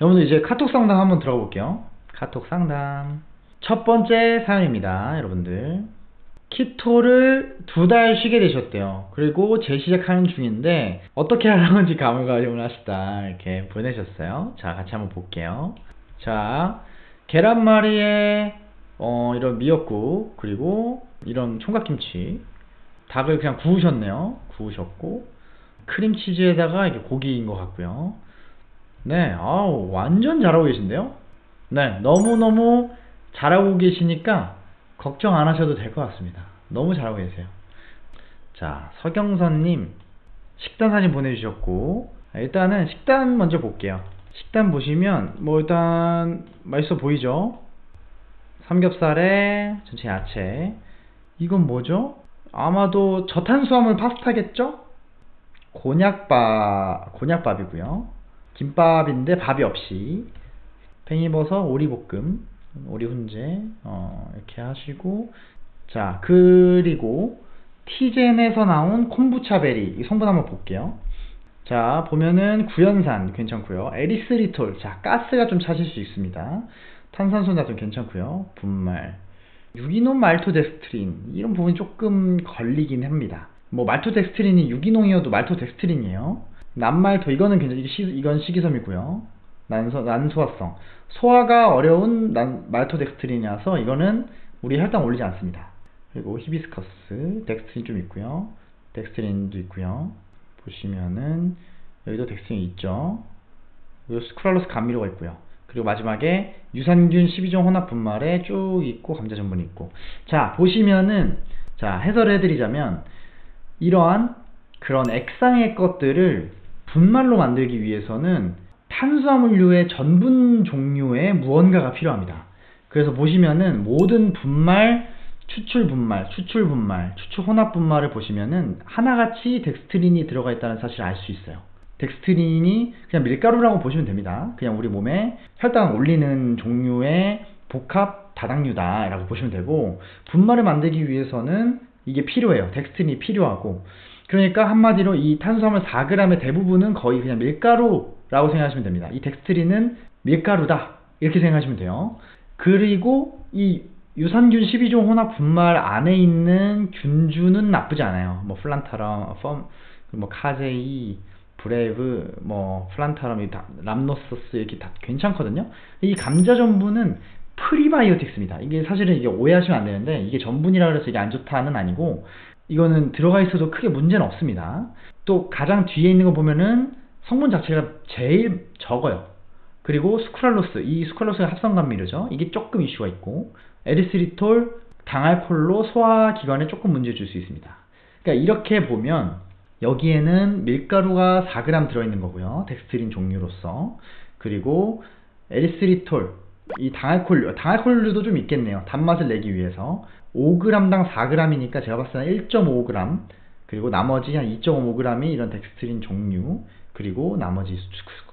여러분들 이제 카톡 상담 한번 들어가 볼게요. 카톡 상담. 첫 번째 사연입니다, 여러분들. 키토를 두 달 쉬게 되셨대요. 그리고 재시작하는 중인데 어떻게 하는지 가물가물하시다 이렇게 보내셨어요. 자, 같이 한번 볼게요. 자, 계란말이에 어, 이런 미역국 그리고 이런 총각김치 닭을 그냥 구우셨네요. 구우셨고 크림치즈에다가 이게 고기인 것 같고요. 네, 아우 완전 잘하고 계신데요. 네, 너무너무 잘하고 계시니까 걱정 안 하셔도 될 것 같습니다. 너무 잘하고 계세요. 자, 서경선님 식단 사진 보내주셨고 일단은 식단 먼저 볼게요. 식단 보시면 뭐 일단 맛있어 보이죠? 삼겹살에 전체 야채 이건 뭐죠? 아마도 저탄수화물 파스타겠죠? 곤약밥 곤약밥이고요. 김밥인데 밥이 없이 팽이버섯 오리볶음 오리 훈제 어, 이렇게 하시고 자 그리고 티젠에서 나온 콤부차 베리 이 성분 한번 볼게요. 자 보면은 구연산 괜찮고요. 에리스리톨 자 가스가 좀 차실 수 있습니다. 탄산소나 좀 괜찮고요. 분말 유기농 말토덱스트린 이런 부분이 조금 걸리긴 합니다. 뭐 말토덱스트린이 유기농이어도 말토덱스트린이에요. 난말토 이거는 괜찮 이건 식이섬유고요. 난소 난소화성 소화가 어려운 난 말토덱스트린이라서 이거는 우리 혈당 올리지 않습니다. 그리고 히비스커스 덱스트린 좀 있고요. 덱스트린도 있고요. 보시면은 여기도 덱스트린 있죠. 그리고 수크랄로스 감미료가 있고요. 그리고 마지막에 유산균 12종 혼합 분말에 쭉 있고 감자 전분이 있고 자 보시면은 자 해설을 해드리자면 이러한 그런 액상의 것들을 분말로 만들기 위해서는 탄수화물류의 전분 종류의 무언가가 필요합니다. 그래서 보시면은 모든 분말, 추출 분말, 추출 분말, 추출 혼합 분말을 보시면은 하나같이 덱스트린이 들어가 있다는 사실을 알 수 있어요. 덱스트린이 그냥 밀가루라고 보시면 됩니다. 그냥 우리 몸에 혈당 올리는 종류의 복합 다당류다 라고 보시면 되고 분말을 만들기 위해서는 이게 필요해요. 덱스트린이 필요하고 그러니까 한마디로 이 탄수화물 4g의 대부분은 거의 그냥 밀가루라고 생각하시면 됩니다. 이 덱스트린은 밀가루다 이렇게 생각하시면 돼요. 그리고 이 유산균 12종 혼합 분말 안에 있는 균주는 나쁘지 않아요. 뭐 플란타럼, 펌, 뭐 casei, breve, 뭐 plantarum, rhamnosus 이렇게 다 괜찮거든요. 이 감자 전분은 프리바이오틱스입니다. 이게 사실은 이게 오해하시면 안 되는데 이게 전분이라 그래서 이게 안 좋다는 아니고 이거는 들어가 있어도 크게 문제는 없습니다. 또 가장 뒤에 있는 거 보면은 성분 자체가 제일 적어요. 그리고 수크랄로스, 이 수크랄로스가 합성감미료죠. 이게 조금 이슈가 있고 에리스리톨, 당알콜류 소화기관에 조금 문제 줄 수 있습니다. 그러니까 이렇게 보면 여기에는 밀가루가 4g 들어있는 거고요. 덱스트린 종류로서. 그리고 에리스리톨, 이 당알콜류, 당알콜류도 좀 있겠네요. 단맛을 내기 위해서. 5g당 4g이니까 제가 봤을 때 1.5g, 그리고 나머지 한 2.5g이 이런 덱스트린 종류, 그리고 나머지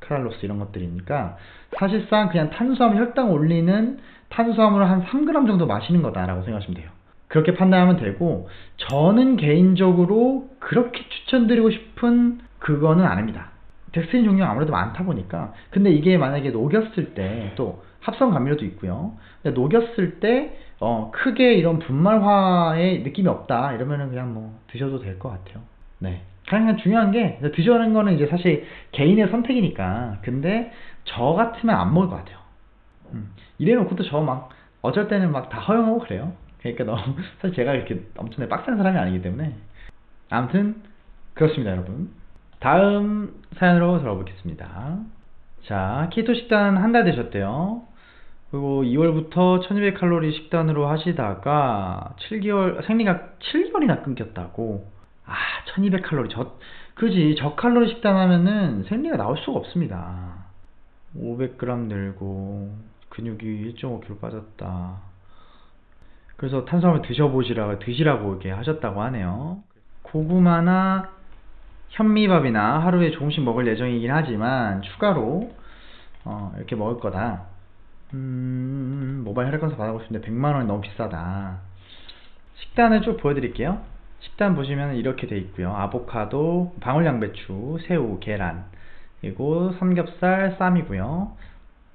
수크랄로스 이런 것들이니까 사실상 그냥 탄수화물 혈당 올리는 탄수화물을 한 3g 정도 마시는 거다라고 생각하시면 돼요. 그렇게 판단하면 되고 저는 개인적으로 그렇게 추천드리고 싶은 그거는 아닙니다. 덱스트린 종류가 아무래도 많다 보니까 근데 이게 만약에 녹였을 때 또 합성 감미료도 있고요. 녹였을 때 어, 크게 이런 분말화의 느낌이 없다 이러면은 그냥 뭐 드셔도 될 것 같아요. 네. 가장 중요한 게 드시는 거는 이제 사실 개인의 선택이니까 근데 저 같으면 안 먹을 것 같아요. 음. 이래놓고 또저막 어쩔 때는 막 다 허용하고 그래요. 그러니까 너무 사실 제가 이렇게 엄청나게 빡센 사람이 아니기 때문에 아무튼 그렇습니다 여러분. 다음 사연으로 들어보겠습니다. 자 키토 식단 한 달 되셨대요. 그리고 2월부터 1200칼로리 식단으로 하시다가 7개월 생리가 7개월이나 끊겼다고. 아 1200칼로리. 저 그지? 저칼로리 식단 하면은 생리가 나올 수가 없습니다. 500g 늘고 근육이 1.5kg 빠졌다. 그래서 탄수화물 드셔보시라고 드시라고 이렇게 하셨다고 하네요. 고구마나 현미밥이나 하루에 조금씩 먹을 예정이긴 하지만 추가로 어, 이렇게 먹을 거다 음, 모바일 혈액검사 받아보고 싶은데 100만원이 너무 비싸다 식단을 쭉 보여드릴게요 식단 보시면 이렇게 돼 있고요 아보카도, 방울양배추, 새우, 계란 그리고 삼겹살 쌈이고요.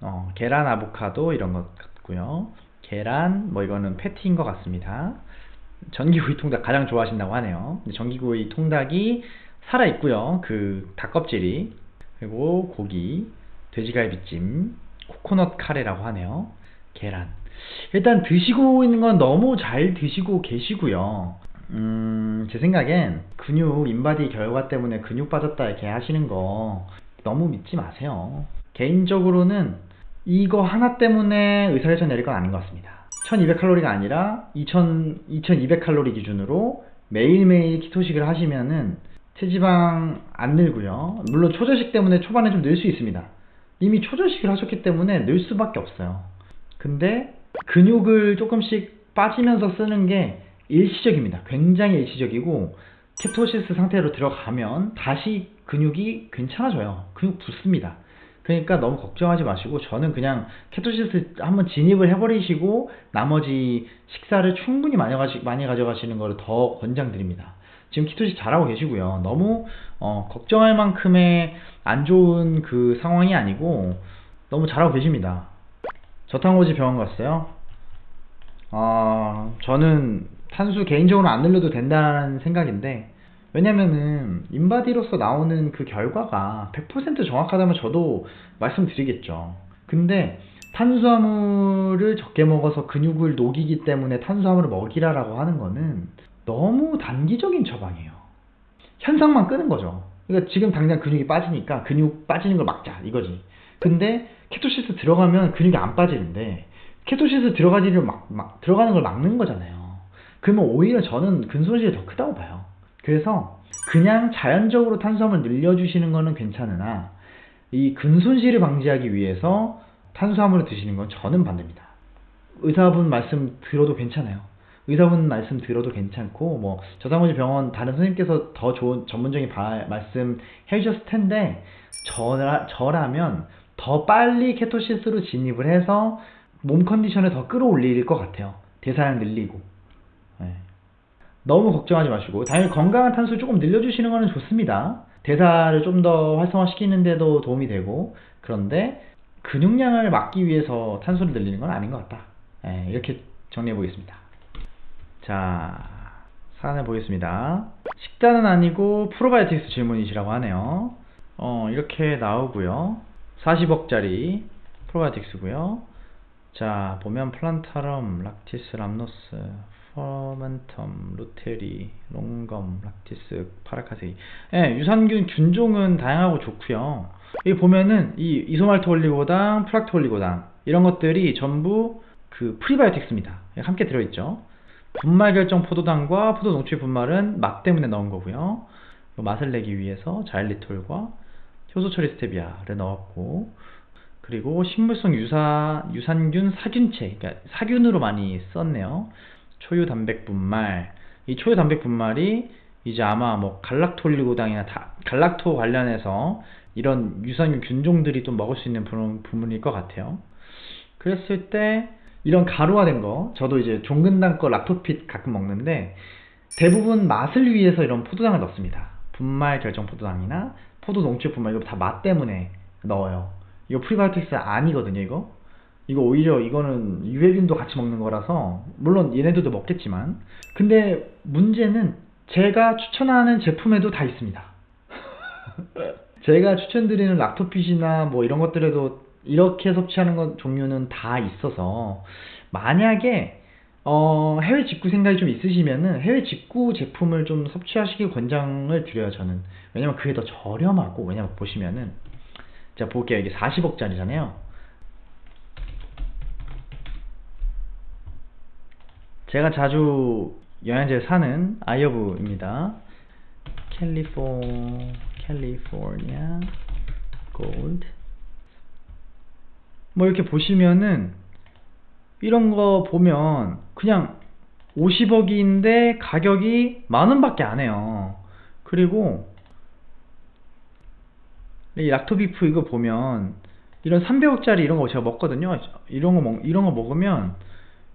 어, 계란 아보카도 이런 것 같고요. 계란 뭐 이거는 패티인 것 같습니다. 전기구이 통닭 가장 좋아하신다고 하네요. 전기구이 통닭이 살아 있고요. 그 닭껍질이 그리고 고기, 돼지갈비찜, 코코넛 카레라고 하네요. 계란. 일단 드시고 있는 건 너무 잘 드시고 계시고요. 음, 제 생각엔 근육 인바디 결과 때문에 근육 빠졌다 이렇게 하시는 거 너무 믿지 마세요. 개인적으로는 이거 하나 때문에 의사결정 내릴 건 아닌 것 같습니다. 1200칼로리가 아니라 2000, 2200칼로리 기준으로 매일매일 키토식을 하시면은 체지방 안 늘고요. 물론 초저식 때문에 초반에 좀 늘 수 있습니다. 이미 초저식을 하셨기 때문에 늘 수밖에 없어요. 근데 근육을 조금씩 빠지면서 쓰는 게 일시적입니다. 굉장히 일시적이고 케토시스 상태로 들어가면 다시 근육이 괜찮아져요. 근육 붙습니다. 그러니까 너무 걱정하지 마시고 저는 그냥 케토시스 한번 진입을 해버리시고 나머지 식사를 충분히 많이, 가져가시는 것을 더 권장드립니다. 지금 키토시스 잘하고 계시고요. 너무 어, 걱정할 만큼의 안 좋은 그 상황이 아니고 너무 잘하고 계십니다. 저탄고지 병원 갔어요. 아, 저는 탄수 개인적으로 안 늘려도 된다는 생각인데 왜냐면은 인바디로서 나오는 그 결과가 100% 정확하다면 저도 말씀드리겠죠. 근데 탄수화물을 적게 먹어서 근육을 녹이기 때문에 탄수화물을 먹이라라고 하는 거는 너무 단기적인 처방이에요. 현상만 끄는 거죠. 그러니까 지금 당장 근육이 빠지니까 근육 빠지는 걸 막자 이거지. 근데 케토시스 들어가면 근육이 안 빠지는데 케토시스 들어가지를 막, 막 들어가는 걸 막는 거잖아요. 그러면 오히려 저는 근손실이 더 크다고 봐요. 그래서 그냥 자연적으로 탄수화물 늘려주시는 거는 괜찮으나 이 근손실을 방지하기 위해서 탄수화물을 드시는 건 저는 반대입니다. 의사분 말씀 들어도 괜찮아요. 의사분 말씀 들어도 괜찮고 뭐 저상호지 병원 다른 선생님께서 더 좋은 전문적인 바, 말씀 해주셨을 텐데 저라, 저라면 더 빨리 케토시스로 진입을 해서 몸 컨디션을 더 끌어올릴 것 같아요. 대사량 늘리고. 네. 너무 걱정하지 마시고 당연히 건강한 탄수를 조금 늘려주시는 것은 좋습니다. 대사를 좀 더 활성화시키는데도 도움이 되고 그런데 근육량을 막기 위해서 탄수를 늘리는 건 아닌 것 같다. 네, 이렇게 정리해 보겠습니다. 자, 사연을 보겠습니다. 식단은 아니고 프로바이오틱스 질문이시라고 하네요. 어, 이렇게 나오고요. 40억짜리 프로바이오틱스고요. 자, 보면 plantarum, lactis, rhamnosus, fermentum, reuteri, longum, lactis, paracasei. 예, 유산균 균종은 다양하고 좋고요. 여기 보면은 이 이소말토 올리고당, 프락토 올리고당 이런 것들이 전부 그 프리바이오틱스입니다. 함께 들어있죠. 분말 결정 포도당과 포도 농축 분말은 맛 때문에 넣은 거고요. 맛을 내기 위해서 자일리톨과 효소 처리 스테비아를 넣었고 그리고 식물성 유사 유산균 사균체, 그러니까 사균으로 많이 썼네요. 초유 단백 분말 이 초유 단백 분말이 이제 아마 뭐 갈락토올리고당이나 다, 갈락토 관련해서 이런 유산균 균종들이 또 먹을 수 있는 부분일 것 같아요. 그랬을 때 이런 가루화된 거 저도 이제 종근당 거 락토핏 가끔 먹는데 대부분 맛을 위해서 이런 포도당을 넣습니다. 분말 결정 포도당이나 포도 농축 분말 이거 다 맛 때문에 넣어요. 이거 프리바이오틱스 아니거든요, 이거. 이거 오히려 이거는 유해균도 같이 먹는 거라서 물론 얘네들도 먹겠지만 근데 문제는 제가 추천하는 제품에도 다 있습니다 제가 추천드리는 락토핏이나 뭐 이런 것들에도 이렇게 섭취하는 것 종류는 다 있어서 만약에 어, 해외 직구 생각이 좀 있으시면은 해외 직구 제품을 좀 섭취하시길 권장을 드려요 저는. 왜냐면 그게 더 저렴하고 왜냐면 보시면은 자 볼게요. 이게 40억짜리잖아요. 제가 자주 영양제 사는 아이어브입니다. 캘리포 캘리포니아 골드 뭐 이렇게 보시면은 이런 거 보면 그냥 50억인데 가격이 만원 밖에 안 해요. 그리고 이 락토비프 이거 보면 이런 300억짜리 이런 거 제가 먹거든요. 이런 거 먹, 이런 거 먹으면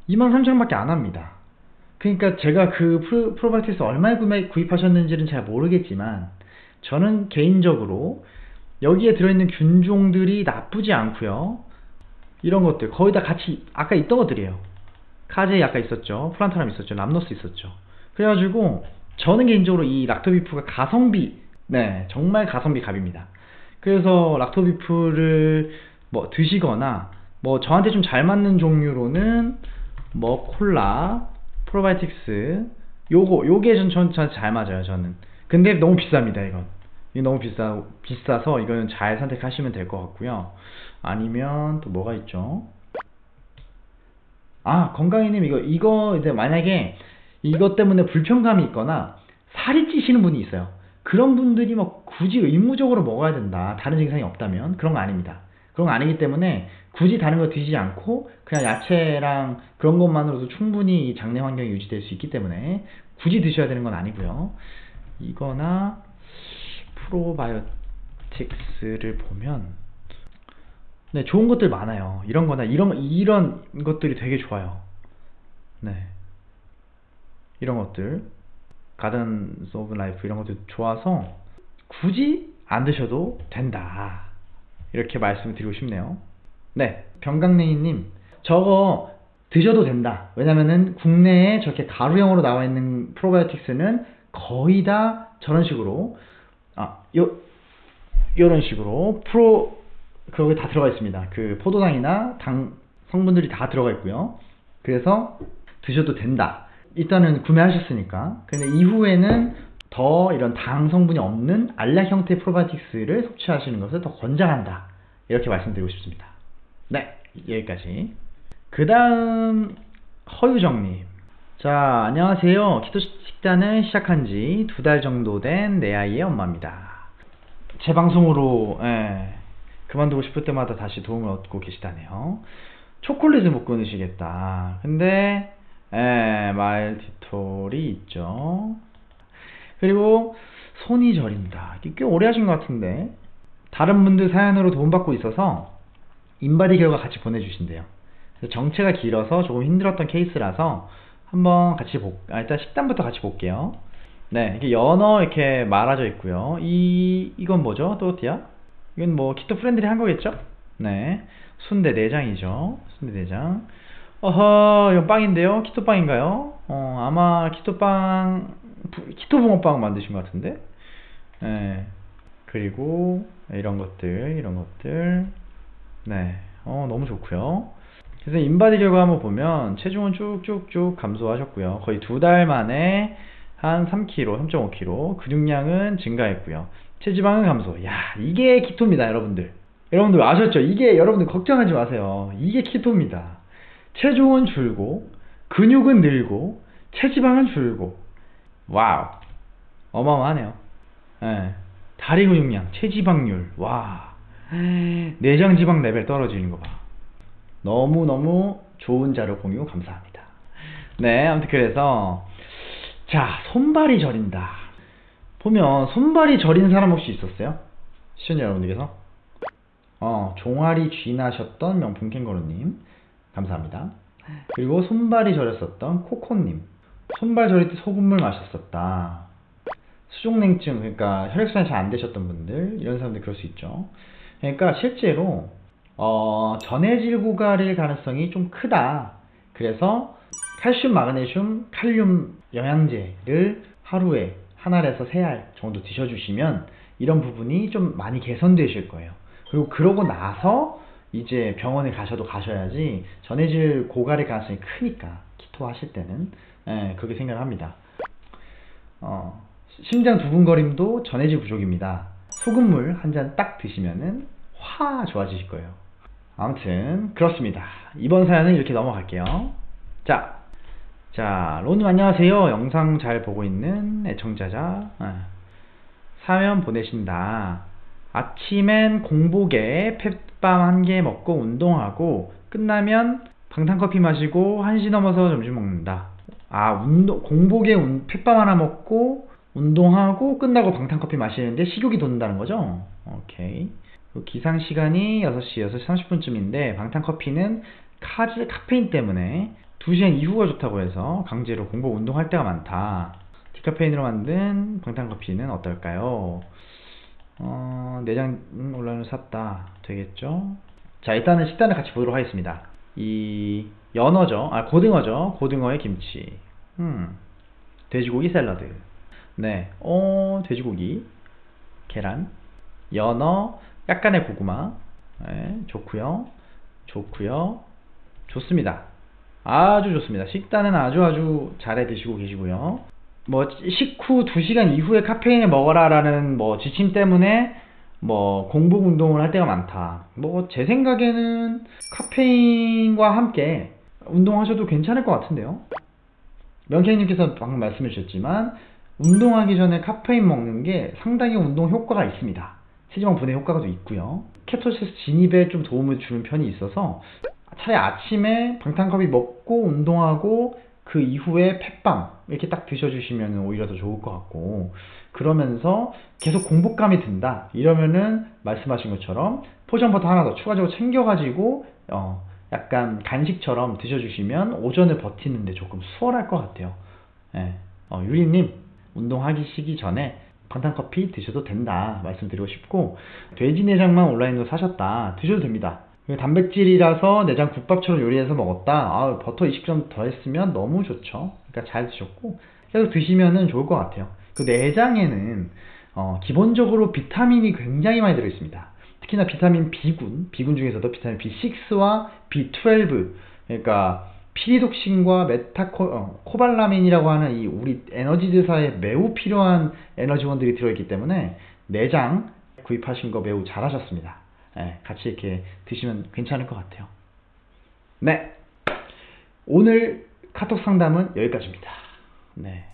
23,000원밖에 안 합니다. 그러니까 제가 그 프로, 프로바이오틱스 얼마에 구매, 구입하셨는지는 잘 모르겠지만 저는 개인적으로 여기에 들어있는 균종들이 나쁘지 않고요 이런 것들. 거의 다 같이 아까 있던 것들이에요. casei 아까 있었죠. plantarum 있었죠. rhamnosus 있었죠. 그래가지고 저는 개인적으로 이 Lactobif가 가성비 네 정말 가성비 갑입니다. 그래서 Lactobif를 뭐 드시거나 뭐 저한테 좀 잘 맞는 종류로는 뭐 콜라 프로바이오틱스 요거 요게 전 저한테 잘 맞아요 저는. 근데 너무 비쌉니다 이건. 이게 너무 비싸 비싸서 이거는 잘 선택하시면 될 것 같고요 아니면 또 뭐가 있죠? 아 건강이님 이거 이거 이제 만약에 이것 때문에 불편감이 있거나 살이 찌시는 분이 있어요. 그런 분들이 뭐 굳이 의무적으로 먹어야 된다 다른 증상이 없다면 그런 거 아닙니다. 그런 거 아니기 때문에 굳이 다른 거 드시지 않고 그냥 야채랑 그런 것만으로도 충분히 이 장내 환경이 유지될 수 있기 때문에 굳이 드셔야 되는 건 아니고요. 이거나 프로바이오틱스를 보면 네 좋은 것들 많아요. 이런 거나 이런 이런 것들이 되게 좋아요. 네. 이런 것들. Gardens of Life 이런 것들 좋아서 굳이 안 드셔도 된다. 이렇게 말씀을 드리고 싶네요. 네. 병강냉이님 저거 드셔도 된다. 왜냐면은 국내에 저렇게 가루형으로 나와 있는 프로바이오틱스는 거의 다 저런 식으로 아, 요, 요런 식으로 프로 그게 다 들어가 있습니다. 그 포도당이나 당 성분들이 다 들어가 있고요. 그래서 드셔도 된다. 일단은 구매하셨으니까. 근데 이후에는 더 이런 당 성분이 없는 알약 형태 프로바이오틱스를 섭취하시는 것을 더 권장한다. 이렇게 말씀드리고 싶습니다. 네, 여기까지. 그 다음 허유정님. 자, 안녕하세요. 키토 식단을 시작한 지 두 달 정도 된 내 아이의 엄마입니다. 제 방송으로 예, 그만두고 싶을 때마다 다시 도움을 얻고 계시다네요. 초콜릿을 못 끊으시겠다. 근데 예, 말티톨이 있죠. 그리고 손이 저린다. 꽤 오래 하신 것 같은데 다른 분들 사연으로 도움받고 있어서 인바디 결과 같이 보내주신대요. 정체가 길어서 조금 힘들었던 케이스라서 한번 같이 볼, 아, 일단 식단부터 같이 볼게요. 네, 이렇게 연어 이렇게 말아져 있고요. 이, 이건 뭐죠? 또띠아 이건 뭐 keto friendly 한 거겠죠? 네. 순대 내장이죠. 순대 내장. 어허, 이건 빵인데요? keto 빵인가요? 어, 아마 keto 빵, 키토 붕어빵 만드신 것 같은데? 네. 그리고 이런 것들, 이런 것들. 네. 어, 너무 좋고요. 그래서 인바디 결과 한번 보면 체중은 쭉쭉쭉 감소하셨고요. 거의 두 달 만에 한 3kg, 3.5kg 근육량은 증가했고요. 체지방은 감소. 야 이게 키토입니다 여러분들. 여러분들 아셨죠? 이게 여러분들 걱정하지 마세요. 이게 키토입니다. 체중은 줄고 근육은 늘고 체지방은 줄고 와우 어마어마하네요. 네. 다리 근육량, 체지방률 와 내장 지방 레벨 떨어지는 거 봐. 너무너무 좋은 자료 공유 감사합니다. 네, 아무튼 그래서 자, 손발이 저린다. 보면 손발이 저린 사람 혹시 있었어요? 시청자 여러분들께서? 어, 종아리 쥐나셨던 명품 캥거루님 감사합니다. 그리고 손발이 저렸었던 코코님 손발 저릴 때 소금물 마셨었다. 수족냉증 그러니까 혈액순환이 잘 안 되셨던 분들 이런 사람들 그럴 수 있죠. 그러니까 실제로 어, 전해질 고갈일 가능성이 좀 크다. 그래서 칼슘, 마그네슘, 칼륨 영양제를 하루에 한 알에서 세 알 정도 드셔주시면 이런 부분이 좀 많이 개선되실 거예요. 그리고 그러고 나서 이제 병원에 가셔도 가셔야지 전해질 고갈일 가능성이 크니까 키토 하실 때는 예, 그렇게 생각을 합니다. 어, 심장 두근거림도 전해질 부족입니다. 소금물 한 잔 딱 드시면은 화 좋아지실 거예요. 아무튼 그렇습니다. 이번 사연은 이렇게 넘어갈게요. 자, 자 로님 안녕하세요. 영상 잘 보고 있는 애청자자 아, 사연 보내신다. 아침엔 공복에 펫밤 한 개 먹고 운동하고 끝나면 방탄커피 마시고 1시 넘어서 점심 먹는다. 아 운동 공복에 운, 펫밤 하나 먹고 운동하고 끝나고 방탄커피 마시는데 식욕이 돋는다는 거죠? 오케이. 기상 시간이 6시, 6시 30분쯤인데 방탄커피는 카즈, 카페인 때문에 2시간 이후가 좋다고 해서 강제로 공복 운동할 때가 많다. 디카페인으로 만든 방탄커피는 어떨까요? 어, 내장 음, 온라인으로 샀다. 되겠죠? 자, 일단은 식단을 같이 보도록 하겠습니다. 이 연어죠. 아, 고등어죠. 고등어에 김치. 음. 돼지고기 샐러드. 네. 어, 돼지고기. 계란. 연어. 약간의 고구마. 네, 좋고요. 좋고요. 좋습니다. 아주 좋습니다. 식단은 아주 아주 잘해 드시고 계시고요. 뭐 식후 2시간 이후에 카페인을 먹어라 라는 뭐 지침 때문에 뭐 공복 운동을 할 때가 많다. 뭐 제 생각에는 카페인과 함께 운동하셔도 괜찮을 것 같은데요. 명케이님께서 방금 말씀해 주셨지만 운동하기 전에 카페인 먹는 게 상당히 운동 효과가 있습니다. 체지방 분해 효과가 또 있고요. 케토시스 진입에 좀 도움을 주는 편이 있어서 차라리 아침에 방탄커피 먹고 운동하고 그 이후에 펫빵 이렇게 딱 드셔주시면 오히려 더 좋을 것 같고 그러면서 계속 공복감이 든다 이러면은 말씀하신 것처럼 포션버터 하나 더 추가적으로 챙겨가지고 어 약간 간식처럼 드셔주시면 오전을 버티는데 조금 수월할 것 같아요. 예. 어, 유리님 운동하기 시기 전에 방탄커피 드셔도 된다 말씀드리고 싶고 돼지 내장만 온라인으로 사셨다 드셔도 됩니다. 이거 단백질이라서 내장 국밥처럼 요리해서 먹었다. 아, 버터 20점 더했으면 너무 좋죠. 그러니까 잘 드셨고 계속 드시면은 좋을 것 같아요. 그 내장에는 어, 기본적으로 비타민이 굉장히 많이 들어 있습니다. 특히나 비타민 B군, B군 중에서도 비타민 B6와 B12, 그러니까 피리독신과 메타코 어, 코발라민이라고 하는 이 우리 에너지드사에 매우 필요한 에너지원들이 들어있기 때문에 내장 구입하신 거 매우 잘하셨습니다. 예, 같이 이렇게 드시면 괜찮을 것 같아요. 네. 오늘 카톡 상담은 여기까지입니다. 네.